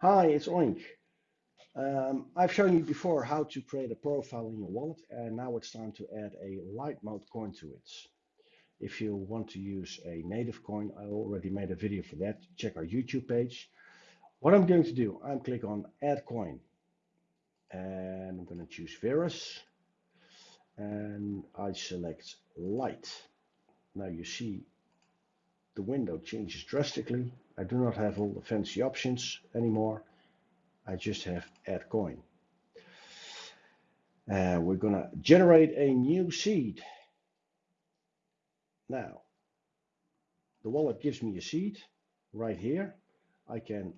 Hi, it's Oink. Um, I've shown you before how to create a profile in your wallet and now it's time to add a light mode coin to it. If you want to use a native coin, I already made a video for that. Check our YouTube page. What I'm going to do, I'm click on add coin and I'm going to choose Verus and I select light. Now you see the window changes drastically. I do not have all the fancy options anymore. I just have add coin. Uh, we're gonna generate a new seed. Now, the wallet gives me a seed right here. I can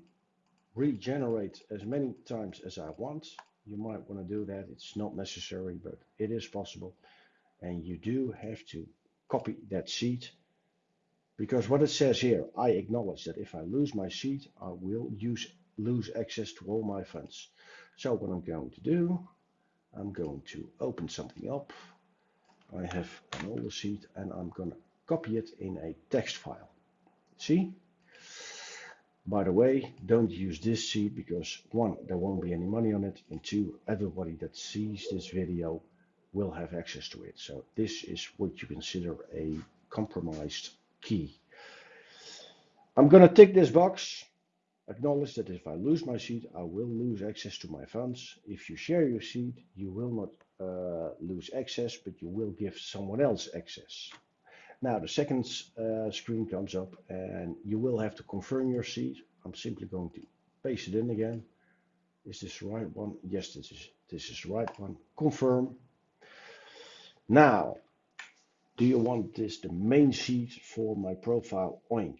regenerate as many times as I want. You might want to do that. It's not necessary, but it is possible. And you do have to copy that seed because what it says here, I acknowledge that if I lose my seat, I will use lose access to all my funds. So what I'm going to do, I'm going to open something up. I have an older seat and I'm going to copy it in a text file. See? By the way, don't use this seed because one, there won't be any money on it. And two, everybody that sees this video will have access to it. So this is what you consider a compromised key. I'm going to tick this box Acknowledge that if I lose my seed, I will lose access to my funds. If you share your seed, you will not uh, lose access, but you will give someone else access. Now the second uh, screen comes up and you will have to confirm your seed. I'm simply going to paste it in again. Is this the right one? Yes, this is, this is the right one. Confirm. Now, do you want this the main sheet for my profile oink?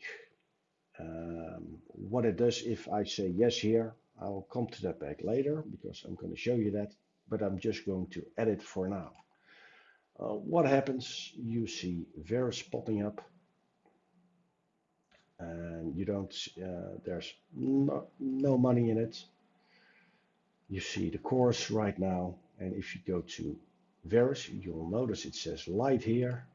Um, what it does if I say yes here, I'll come to that back later because I'm going to show you that, but I'm just going to edit for now. Uh, what happens? You see Verus popping up and you don't, uh, there's no, no money in it. You see the course right now. And if you go to Verus, you'll notice it says light here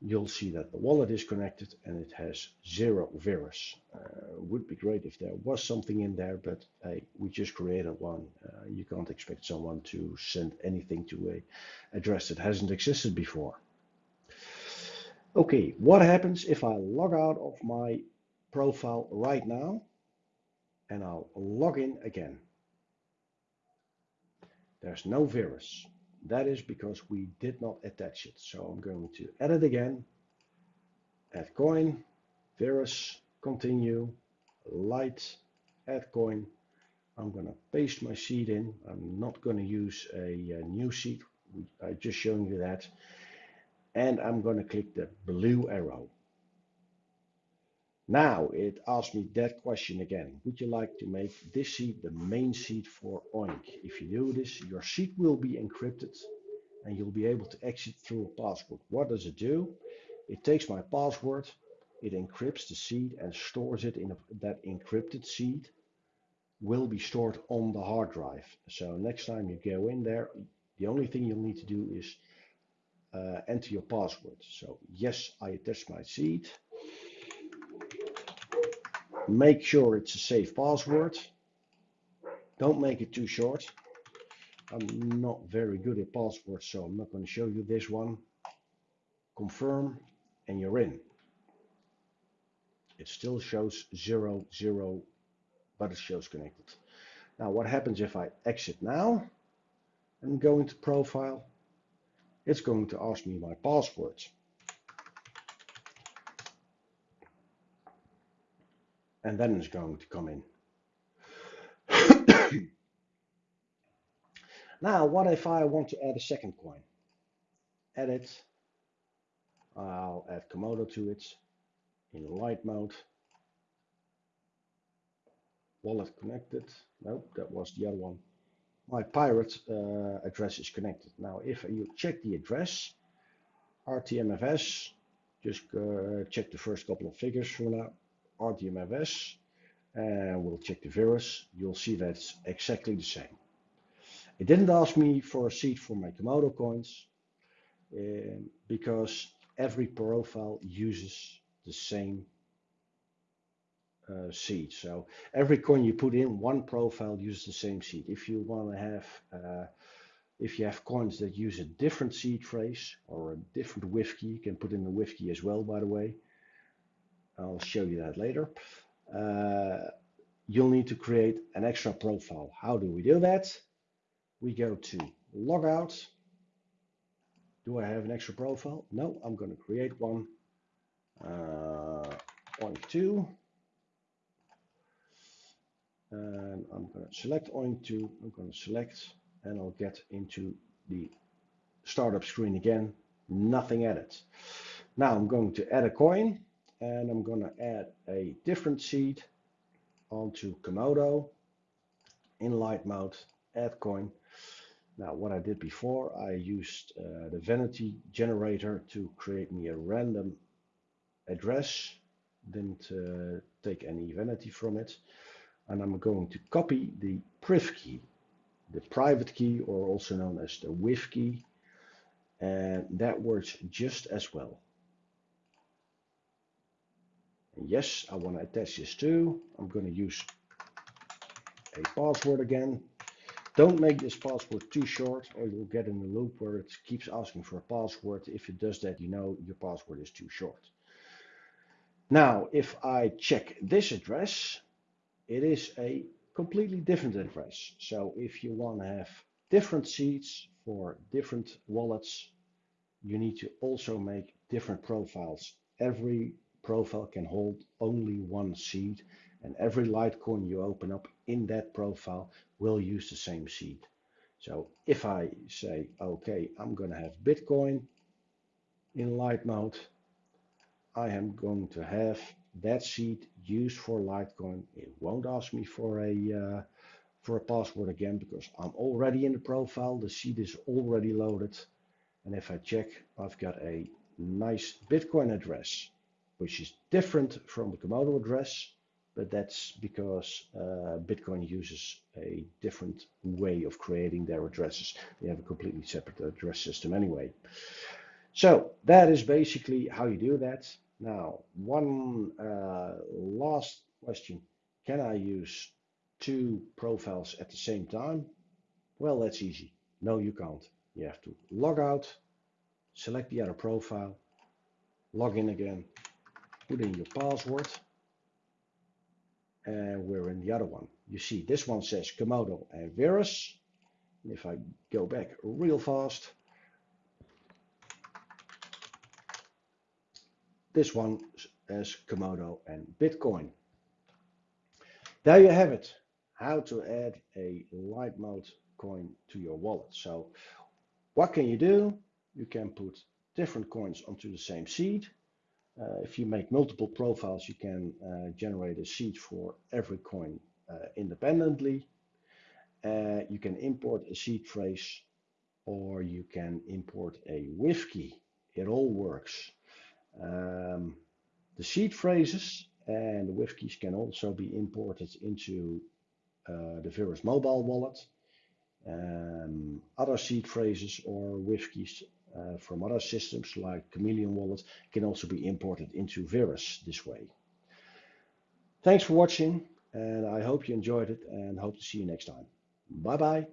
you'll see that the wallet is connected and it has zero Verus. Uh, would be great if there was something in there, but hey, we just created one. Uh, you can't expect someone to send anything to a address that hasn't existed before. Okay, what happens if I log out of my profile right now and I'll log in again? There's no Verus. That is because we did not attach it. So I'm going to edit again, add coin, Verus, continue, light, add coin. I'm going to paste my seed in. I'm not going to use a, a new seed. I just shown you that. And I'm going to click the blue arrow. Now it asks me that question again. Would you like to make this seed the main seed for Oink? If you do this, your seed will be encrypted and you'll be able to exit through a password. What does it do? It takes my password, it encrypts the seed and stores it in a, that encrypted seed will be stored on the hard drive. So next time you go in there, the only thing you'll need to do is uh, enter your password. So yes, I attach my seed. Make sure it's a safe password. Don't make it too short. I'm not very good at passwords, so I'm not going to show you this one. Confirm, and you're in. It still shows zero, zero, but it shows connected. Now, what happens if I exit now and go into profile? It's going to ask me my password. And then it's going to come in. now, what if I want to add a second coin? Edit. I'll add Komodo to it in light mode. Wallet connected. Nope, that was the other one. My pirate uh, address is connected. Now, if you check the address, RTMFS, just uh, check the first couple of figures for now. RTMFS and we'll check the Verus. You'll see that's exactly the same. It didn't ask me for a seed for my Komodo coins uh, because every profile uses the same uh, seed. So every coin you put in, one profile uses the same seed. If you want to have, uh, if you have coins that use a different seed phrase or a different WIF key, you can put in the WIF key as well, by the way. I'll show you that later. Uh, you'll need to create an extra profile. How do we do that? We go to logout. Do I have an extra profile? No, I'm going to create one. Uh, OINC2. And I'm going to select OINC2. I'm going to select and I'll get into the startup screen again. Nothing added. Now I'm going to add a coin and I'm going to add a different seed onto Komodo in light mode, add coin. Now what I did before, I used uh, the vanity generator to create me a random address, didn't uh, take any vanity from it. And I'm going to copy the priv key, the private key or also known as the WIF key. And that works just as well. And yes, I want to attach this too. I'm going to use a password again. Don't make this password too short or you'll get in a loop where it keeps asking for a password. If it does that, you know your password is too short. Now, if I check this address, it is a completely different address. So if you want to have different seeds for different wallets, you need to also make different profiles. Every profile can hold only one seed and every Litecoin you open up in that profile will use the same seed. So if I say, okay, I'm going to have Bitcoin in light mode, I am going to have that seed used for Litecoin. It won't ask me for a uh, for a password again because I'm already in the profile. The seed is already loaded. And if I check, I've got a nice Bitcoin address which is different from the Komodo address, but that's because uh, Bitcoin uses a different way of creating their addresses. They have a completely separate address system anyway. So that is basically how you do that. Now, one uh, last question. Can I use two profiles at the same time? Well, that's easy. No, you can't. You have to log out, select the other profile, log in again, put in your password and we're in the other one. You see this one says Komodo and Verus. And if I go back real fast, this one as Komodo and Bitcoin. There you have it, how to add a light mode coin to your wallet. So what can you do? You can put different coins onto the same seed if you make multiple profiles, you can uh, generate a seed for every coin uh, independently. Uh, you can import a seed phrase or you can import a WIF key. It all works. Um, the seed phrases and the WIF keys can also be imported into uh, the Verus mobile wallet. Um, other seed phrases or WIF keys uh, from other systems like Chameleon Wallet can also be imported into Verus this way. Thanks for watching and I hope you enjoyed it and hope to see you next time. Bye bye.